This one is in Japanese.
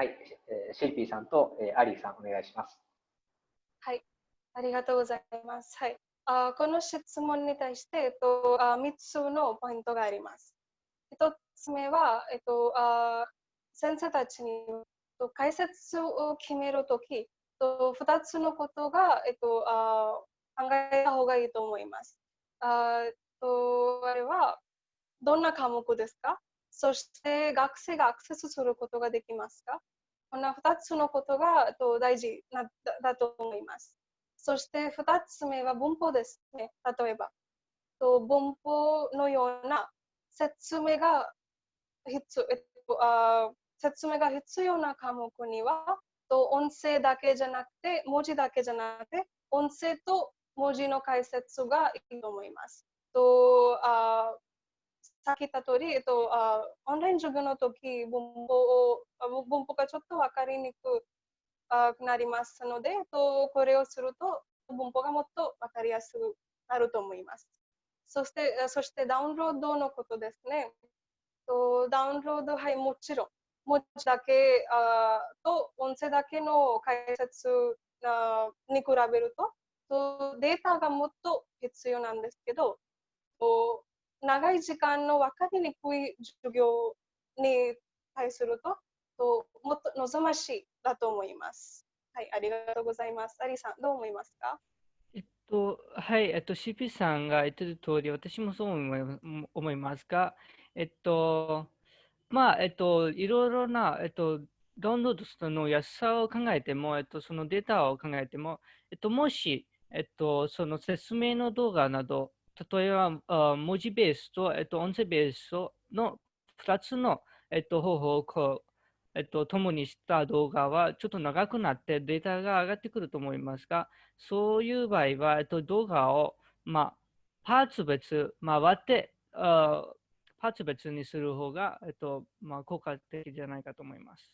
はい、えー、シェイピーさんと、えー、アリーさん、お願いします。はい、ありがとうございます。はい、あこの質問に対して、えっと、あ3つのポイントがあります。1つ目は、えっと、あ先生たちに解説を決めるとき、2つのことが、えっと、あ考えた方がいいと思います。あとあれは、どんな科目ですか？そして学生がアクセスすることができますか？こんな2つのことが大事だと思います。そして2つ目は文法ですね。例えば、文法のような説明が必要説明が必要な科目には音声だけじゃなくて文字だけじゃなくて音声と文字の解説がいいと思います。とあさっき言った通り、えっと、あオンライン授業の時文法を文法がちょっと分かりにくくなりますので、えっと、これをすると文法がもっと分かりやすくなると思います。そしてそしてダウンロードのことですね。とダウンロード、はい、もちろん。文字だけあと音声だけの解説あに比べるととデータがもっと必要なんですけど長い時間の分かりにくい授業に対すると、ともっと望ましいだと思います。はい、ありがとうございます。アリさん、どう思いますか？えっと、はい、えっと、CP さんが言ってる通り、私もそう思いますが、えっと、まあ、えっと、いろいろな、えっと、ダウンロードするの安さを考えても、えっと、そのデータを考えても、えっと、もし、えっと、その説明の動画など、例えば、文字ベースと、えっと、音声ベースの2つの、えっと、方法をこう、えっと、共にした動画はちょっと長くなってデータが上がってくると思いますが、そういう場合は、えっと、動画を、まあ、パーツ別、まあ、割って、パーツ別にする方が、えっと、まあ、効果的じゃないかと思います。